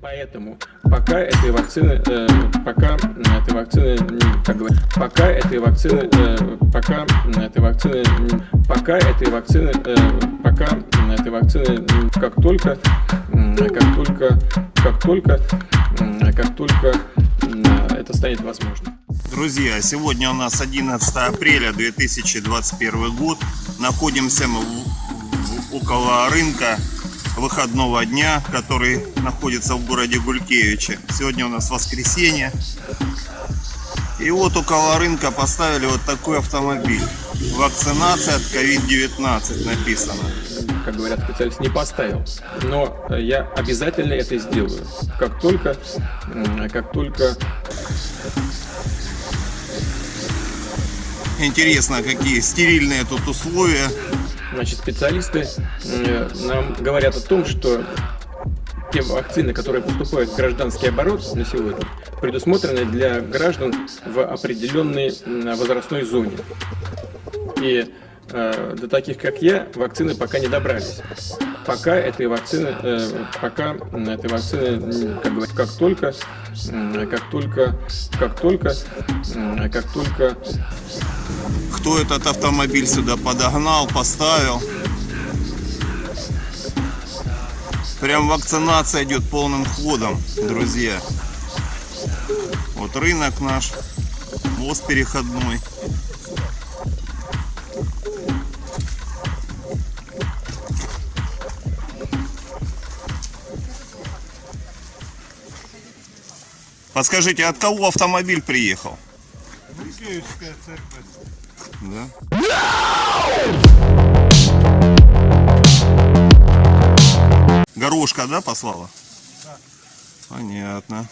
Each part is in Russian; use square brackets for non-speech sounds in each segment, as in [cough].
Поэтому пока этой вакцины, э, пока этой вакцины, как говорят, пока этой вакцины, э, пока этой вакцины, пока этой вакцины, э, пока этой вакцины, как только, как только, как только, как только это станет возможным. Друзья, сегодня у нас 11 апреля 2021 год. Находимся мы в, в, около рынка выходного дня, который находится в городе Гулькевиче. Сегодня у нас воскресенье. И вот около рынка поставили вот такой автомобиль. Вакцинация от COVID-19 написано. Как говорят специалисты, не поставил. Но я обязательно это сделаю. Как только, как только Интересно, какие стерильные тут условия. Значит, специалисты э, нам говорят о том, что те вакцины, которые поступают в гражданский оборот на сегодня, предусмотрены для граждан в определенной возрастной зоне. И э, до таких, как я, вакцины пока не добрались. Пока этой вакцины, э, пока этой вакцины, как, говорят, как только, как только, как только, как только кто этот автомобиль сюда подогнал, поставил. Прям вакцинация идет полным ходом, друзья. Вот рынок наш, мост переходной. Подскажите, от кого автомобиль приехал? Гулькевичская церковь. Да? Горошка, да, послала? Да. Понятно.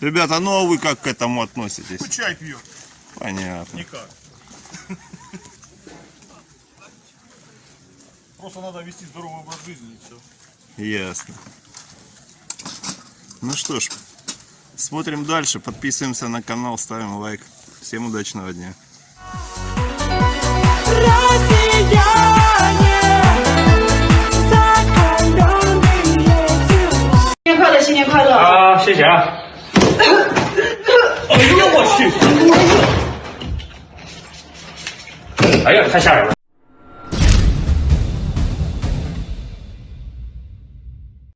Ребята, ну а вы как к этому относитесь? Ну, чай пьет. Понятно. Никак. Просто надо вести здоровый образ жизни и все. Ясно. Ну что ж, смотрим дальше, подписываемся на канал, ставим лайк. Всем удачного дня.新年快乐，新年快乐！啊，谢谢啊！哎呦我去！哎呀，太吓人了！ [laughs]